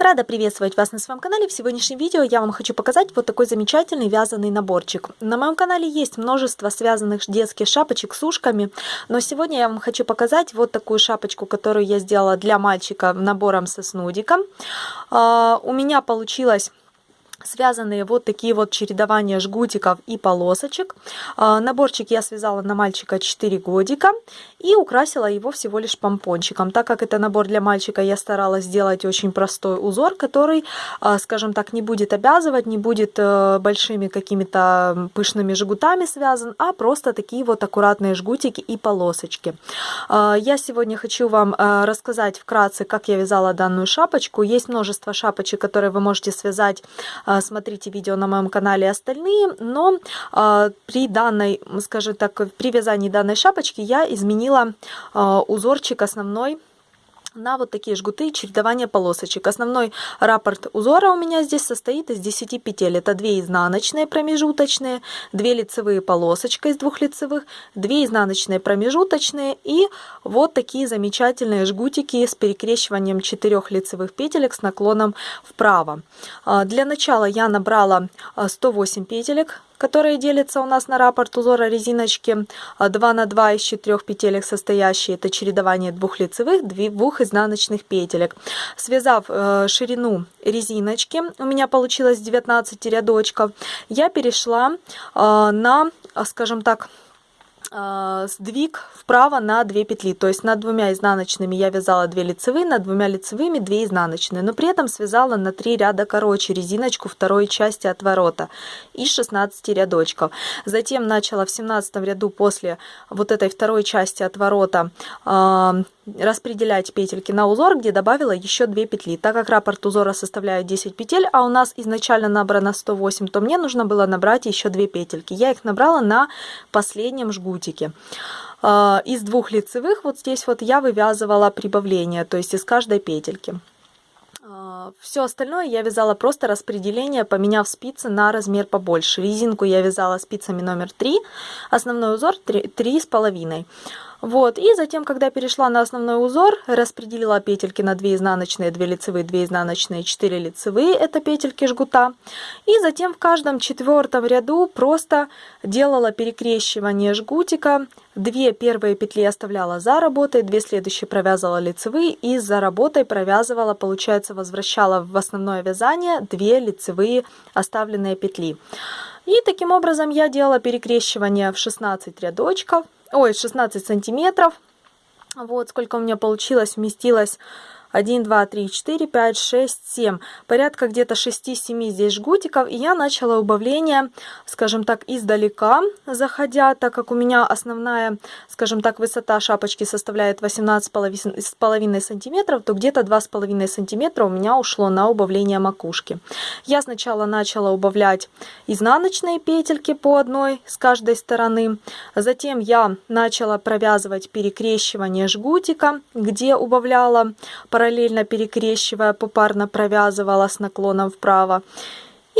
Рада приветствовать вас на своем канале. В сегодняшнем видео я вам хочу показать вот такой замечательный вязаный наборчик. На моем канале есть множество связанных детских шапочек с ушками, но сегодня я вам хочу показать вот такую шапочку, которую я сделала для мальчика набором со снудиком. А, у меня получилось связанные вот такие вот чередования жгутиков и полосочек. А, наборчик я связала на мальчика 4 годика и украсила его всего лишь помпончиком. Так как это набор для мальчика, я старалась сделать очень простой узор, который, а, скажем так, не будет обязывать, не будет э, большими какими-то пышными жгутами связан, а просто такие вот аккуратные жгутики и полосочки. А, я сегодня хочу вам э, рассказать вкратце, как я вязала данную шапочку. Есть множество шапочек, которые вы можете связать а, смотрите видео на моем канале остальные, но а, при данной, скажем так, при вязании данной шапочки я изменила а, узорчик основной на вот такие жгуты чередования полосочек. Основной раппорт узора у меня здесь состоит из 10 петель. Это 2 изнаночные промежуточные, 2 лицевые полосочка из двух лицевых, 2 изнаночные промежуточные и вот такие замечательные жгутики с перекрещиванием 4 лицевых петелек с наклоном вправо. А, для начала я набрала 108 петелек которые делятся у нас на раппорт узора резиночки 2 на 2 из 4 петелек состоящие. Это чередование двух лицевых, двух изнаночных петелек. Связав э, ширину резиночки, у меня получилось 19 рядочков, я перешла э, на, скажем так, а, сдвиг вправо на 2 петли, то есть над двумя изнаночными я вязала 2 лицевые, над двумя лицевыми 2 изнаночные, но при этом связала на 3 ряда короче резиночку второй части отворота из 16 рядочков. Затем начала в 17 ряду после вот этой второй части отворота э, распределять петельки на узор, где добавила еще 2 петли. Так как раппорт узора составляет 10 петель, а у нас изначально набрано 108, то мне нужно было набрать еще 2 петельки. Я их набрала на последнем жгутике. А, из двух лицевых вот здесь вот я вывязывала прибавление, то есть из каждой петельки. А, Все остальное я вязала просто распределение, поменяв спицы на размер побольше. Резинку я вязала спицами номер 3, основной узор 3,5. Вот, и затем, когда перешла на основной узор, распределила петельки на 2 изнаночные, 2 лицевые, 2 изнаночные, 4 лицевые, это петельки жгута. И затем в каждом четвертом ряду просто делала перекрещивание жгутика. Две первые петли оставляла за работой, две следующие провязывала лицевые и за работой провязывала, получается, возвращала в основное вязание две лицевые оставленные петли. И таким образом я делала перекрещивание в 16 рядочков ой, 16 сантиметров. Вот сколько у меня получилось, вместилось 1, 2, 3, 4, 5, 6, 7. Порядка где-то 6-7 здесь жгутиков. И я начала убавление, скажем так, издалека заходя, так как у меня основная, скажем так, высота шапочки составляет 18,5 сантиметров, то где-то 2,5 сантиметра у меня ушло на убавление макушки. Я сначала начала убавлять изнаночные петельки по одной с каждой стороны. Затем я начала провязывать перекрещивание жгутика, где убавляла параллельно перекрещивая, попарно провязывала с наклоном вправо.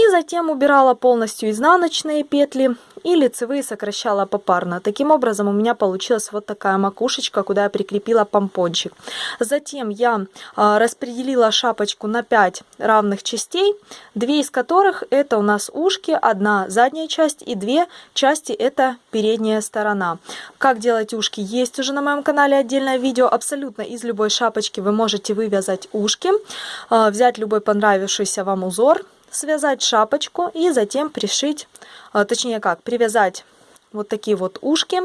И затем убирала полностью изнаночные петли и лицевые сокращала попарно. Таким образом у меня получилась вот такая макушечка, куда я прикрепила помпончик. Затем я а, распределила шапочку на 5 равных частей, две из которых это у нас ушки, одна задняя часть и две части это передняя сторона. Как делать ушки есть уже на моем канале отдельное видео. Абсолютно из любой шапочки вы можете вывязать ушки, а, взять любой понравившийся вам узор, связать шапочку и затем пришить, а, точнее как, привязать вот такие вот ушки,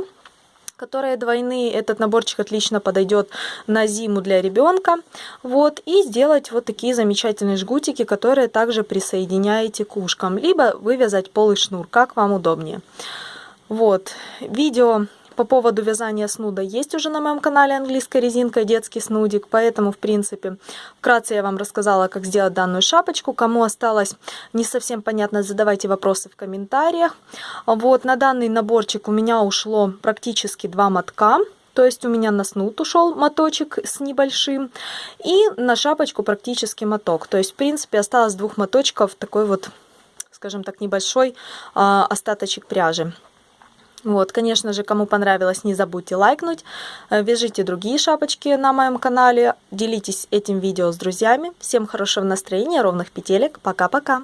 которые двойные. Этот наборчик отлично подойдет на зиму для ребенка. Вот, и сделать вот такие замечательные жгутики, которые также присоединяете к ушкам. Либо вывязать полый шнур, как вам удобнее. Вот, видео по поводу вязания снуда есть уже на моем канале английская резинка детский снудик, поэтому, в принципе, вкратце я вам рассказала, как сделать данную шапочку. Кому осталось не совсем понятно, задавайте вопросы в комментариях. Вот, на данный наборчик у меня ушло практически два мотка. То есть у меня на снуд ушел моточек с небольшим. И на шапочку практически моток. То есть, в принципе, осталось двух моточков такой вот, скажем так, небольшой а, остаточек пряжи. Вот, конечно же, кому понравилось, не забудьте лайкнуть. Э, вяжите другие шапочки на моем канале. Делитесь этим видео с друзьями. Всем хорошего настроения, ровных петелек. Пока-пока.